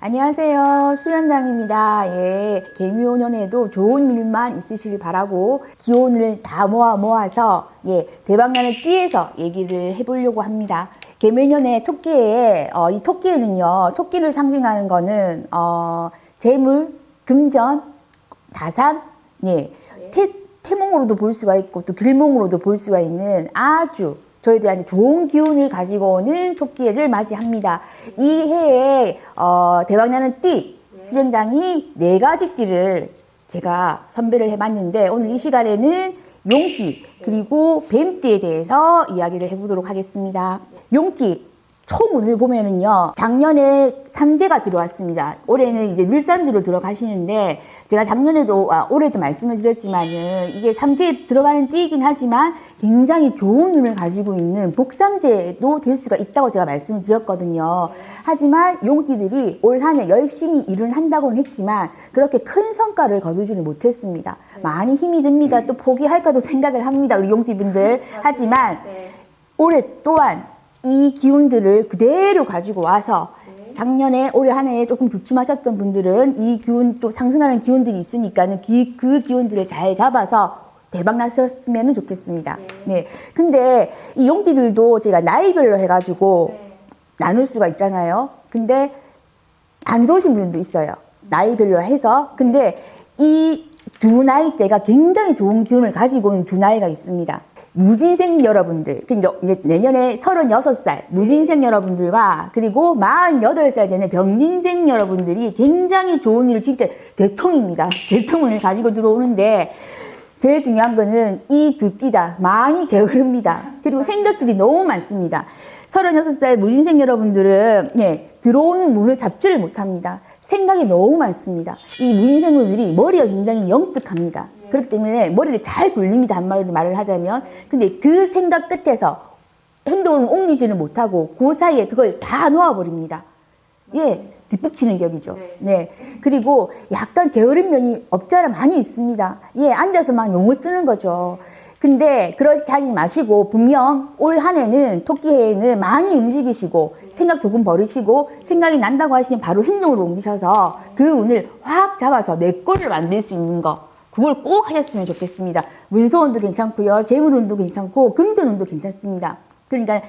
안녕하세요. 수련장입니다. 예, 개미호년에도 좋은 일만 있으시길 바라고 기운을 다 모아 모아서 예, 대박나는 띠에서 얘기를 해보려고 합니다. 개미년에 토끼에 어, 이 토끼는요, 토끼를 상징하는 거는 어, 재물, 금전, 다산, 예, 태, 태몽으로도 볼 수가 있고 또 길몽으로도 볼 수가 있는 아주 저희들한테 좋은 기운을 가지고 오는 토끼를 맞이합니다. 이 해에 어, 대박나는 띠 수련장이 네 가지 띠를 제가 선별을 해봤는데 오늘 이 시간에는 용띠 그리고 뱀띠에 대해서 이야기를 해보도록 하겠습니다. 용띠 초문을 보면은요 작년에 삼재가 들어왔습니다. 올해는 이제 늘삼주로 들어가시는데 제가 작년에도 아, 올해도 말씀을 드렸지만은 이게 삼재에 들어가는 띠이긴 하지만 굉장히 좋은 운을 가지고 있는 복삼재도 될 수가 있다고 제가 말씀을 드렸거든요. 하지만 용띠들이 올 한 해 열심히 일을 한다고는 했지만 그렇게 큰 성과를 거두지는 못했습니다. 많이 힘이 듭니다. 또 포기할까도 생각을 합니다 우리 용띠분들. 하지만 올해 또한 이 기운들을 그대로 가지고 와서 작년에 올해 한 해에 조금 주춤하셨던 분들은 이 기운 또 상승하는 기운들이 있으니까는 기, 그 기운들을 잘 잡아서 대박 났었으면 좋겠습니다. 네. 근데 이 용띠들도 제가 나이별로 해가지고 나눌 수가 있잖아요. 근데 안 좋으신 분도 있어요. 나이별로 해서. 근데 이 두 나이대가 굉장히 좋은 기운을 가지고 있는 두 나이가 있습니다. 무진생 여러분들, 그러니까 내년에 36살 무진생 여러분들과 그리고 48살 되는 병진생 여러분들이 굉장히 좋은 일을 진짜 대통입니다. 대통을 가지고 들어오는데 제일 중요한 거는 이두 띠다 많이 게으릅니다. 그리고 생각들이 너무 많습니다. 36살 무진생 여러분들은 예, 들어오는 문을 잡지를 못합니다. 생각이 너무 많습니다. 이 무진생 분들이 머리가 굉장히 영특합니다. 그렇기 때문에 머리를 잘 굴립니다. 한마디로 말을 하자면. 근데 그 생각 끝에서 행동을 옮기지는 못하고 그 사이에 그걸 다 놓아버립니다. 예, 뒷북치는 격이죠. 네. 그리고 약간 게으른 면이 없잖아 많이 있습니다. 예, 앉아서 막 용을 쓰는 거죠. 근데 그렇게 하지 마시고 분명 올 한 해는 토끼 해에는 많이 움직이시고 생각 조금 버리시고 생각이 난다고 하시면 바로 행동으로 옮기셔서 그 운을 확 잡아서 내 거를 만들 수 있는 거 그걸 꼭 하셨으면 좋겠습니다. 문서운도 괜찮고요. 재물운도 괜찮고 금전운도 괜찮습니다. 그러니까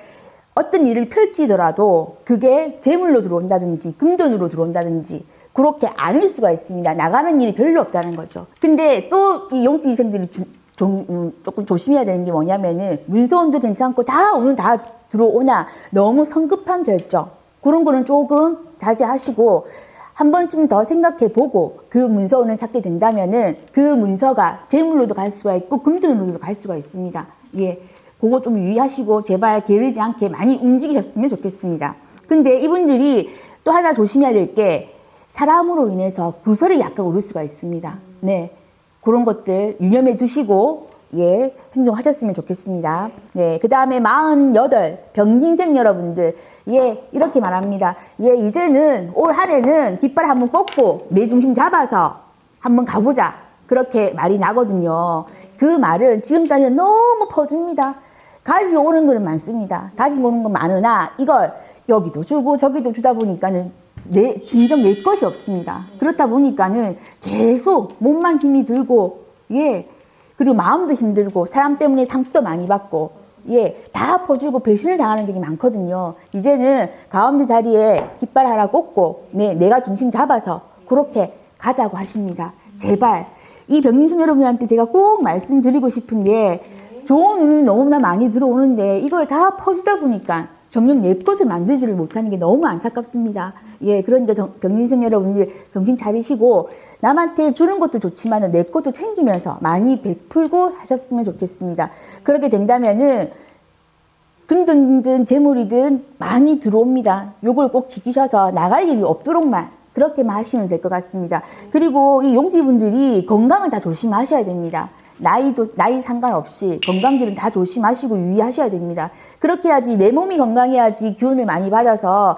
어떤 일을 펼치더라도 그게 재물로 들어온다든지 금전으로 들어온다든지 그렇게 않을 수가 있습니다. 나가는 일이 별로 없다는 거죠. 근데 또 이 용지 이생들이 주, 좀, 음, 조금 조심해야 되는 게 뭐냐면은 문서운도 괜찮고 다 오늘 다 들어오나 너무 성급한 결정 그런 거는 조금 자제하시고 한 번쯤 더 생각해 보고 그 문서원을 찾게 된다면 은 그 문서가 재물로도 갈 수가 있고 금전으로도 갈 수가 있습니다. 예. 그거 좀 유의하시고 제발 게으르지 않게 많이 움직이셨으면 좋겠습니다. 근데 이분들이 또 하나 조심해야 될 게 사람으로 인해서 구설이 약간 오를 수가 있습니다. 네. 그런 것들 유념해 두시고 예, 행동하셨으면 좋겠습니다. 네, 그 다음에 48 병진생 여러분들 예, 이렇게 말합니다. 예, 이제는 올 한해는 깃발 한번 뻗고 내 중심 잡아서 한번 가보자. 그렇게 말이 나거든요. 그 말은 지금까지 너무 퍼줍니다. 가지고 오는 거는 많습니다. 가지고 오는 건 많으나 이걸 여기도 주고 저기도 주다 보니까는 내, 진정 내 것이 없습니다. 그렇다 보니까는 계속 몸만 힘이 들고, 예, 그리고 마음도 힘들고, 사람 때문에 상처도 많이 받고, 예, 다 퍼주고 배신을 당하는 게 많거든요. 이제는 가운데 자리에 깃발 하나 꽂고, 네, 내가 중심 잡아서 그렇게 가자고 하십니다. 제발, 이 병인순 여러분한테 제가 꼭 말씀드리고 싶은 게, 좋은 운이 너무나 많이 들어오는데, 이걸 다 퍼주다 보니까, 점점 내 것을 만들지를 못하는 게 너무 안타깝습니다. 예, 그러니까 경인생 여러분들 정신 차리시고 남한테 주는 것도 좋지만 내 것도 챙기면서 많이 베풀고 하셨으면 좋겠습니다. 그렇게 된다면은 금전이든 재물이든 많이 들어옵니다. 요걸 꼭 지키셔서 나갈 일이 없도록만 그렇게만 하시면 될 것 같습니다. 그리고 이 용띠분들이 건강을 다 조심하셔야 됩니다. 나이도 나이 상관없이 건강들은 다 조심하시고 유의하셔야 됩니다. 그렇게 해야지 내 몸이 건강해야지 기운을 많이 받아서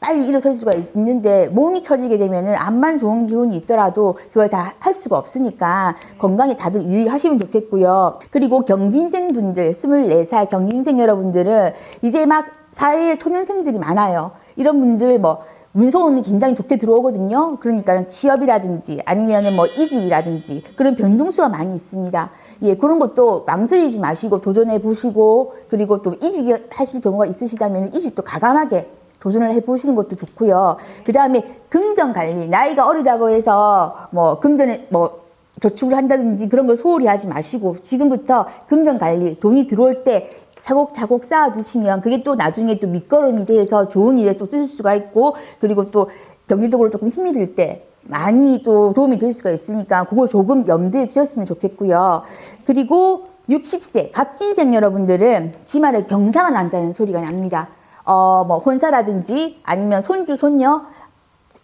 빨리 일어설 수가 있는데 몸이 처지게 되면은 암만 좋은 기운이 있더라도 그걸 다 할 수가 없으니까 건강에 다들 유의하시면 좋겠고요. 그리고 경진생 분들 24살 경진생 여러분들은 이제 막 사회에 초년생들이 많아요. 이런 분들 뭐 문서운이 굉장히 좋게 들어오거든요. 그러니까 취업이라든지 아니면은 뭐 이직이라든지 그런 변동수가 많이 있습니다. 예, 그런 것도 망설이지 마시고 도전해 보시고 그리고 또 이직을 하실 경우가 있으시다면 이직도 가감하게 도전을 해보시는 것도 좋고요. 그 다음에 금전 관리, 나이가 어리다고 해서 뭐 금전에 뭐 저축을 한다든지 그런 걸 소홀히 하지 마시고 지금부터 금전 관리, 돈이 들어올 때 차곡차곡 쌓아두시면 그게 또 나중에 또 밑거름이 돼서 좋은 일에 또 쓰실 수가 있고 그리고 또 경제적으로 조금 힘이 들 때 많이 또 도움이 될 수가 있으니까 그거 조금 염두에 두셨으면 좋겠고요. 그리고 60세 갑진생 여러분들은 주말에 경상을 한다는 소리가 납니다. 어, 뭐 혼사라든지 아니면 손주, 손녀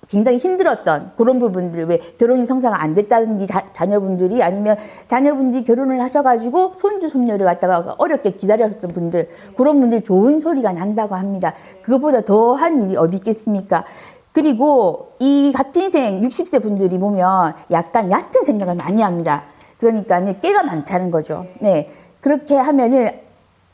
굉장히 힘들었던 그런 부분들 왜 결혼이 성사가 안 됐다든지 자, 자녀분들이 아니면 자녀분들이 결혼을 하셔가지고 손주 손녀를 갖다가 어렵게 기다렸던 분들 그런 분들 좋은 소리가 난다고 합니다. 그것보다 더한 일이 어디 있겠습니까? 그리고 이 같은 인생 60세 분들이 보면 약간 얕은 생각을 많이 합니다. 그러니까 깨가 많다는 거죠. 네. 그렇게 하면은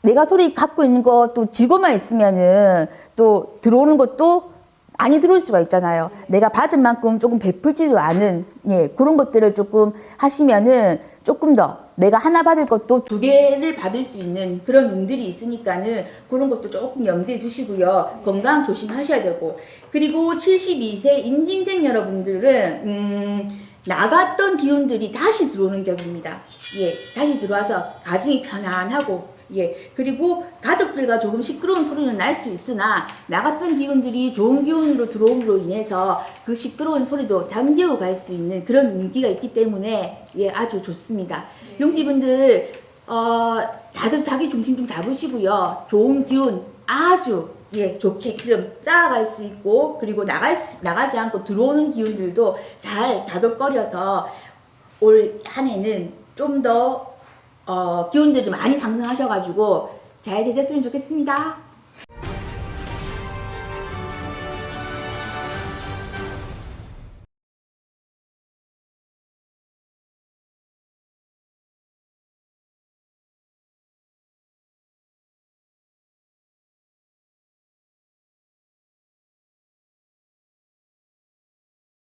내가 소리 갖고 있는 것도 쥐고만 있으면은 또 들어오는 것도 많이 들어올 수가 있잖아요. 내가 받은 만큼 조금 베풀지도 않은 예 그런 것들을 조금 하시면은 조금 더 내가 하나 받을 것도 두 개를 받을 수 있는 그런 운들이 있으니까는 그런 것도 조금 염두에 두시고요. 건강 조심하셔야 되고 그리고 72세 임진생 여러분들은 음. 나갔던 기운들이 다시 들어오는 격입니다. 예, 다시 들어와서 가정이 편안하고 예, 그리고 가족들과 조금 시끄러운 소리는 날 수 있으나 나갔던 기운들이 좋은 기운으로 들어옴으로 인해서 그 시끄러운 소리도 잠재워 갈 수 있는 그런 운기가 있기 때문에 예, 아주 좋습니다. 용기분들 어, 다들 자기 중심 좀 잡으시고요. 좋은 기운 아주 예, 좋게끔 쌓아갈 수 있고 그리고 나갈 수, 나가지 않고 들어오는 기운들도 잘 다독거려서 올 한 해는 좀더 어, 기운들이 많이 상승하셔가지고 잘 되셨으면 좋겠습니다.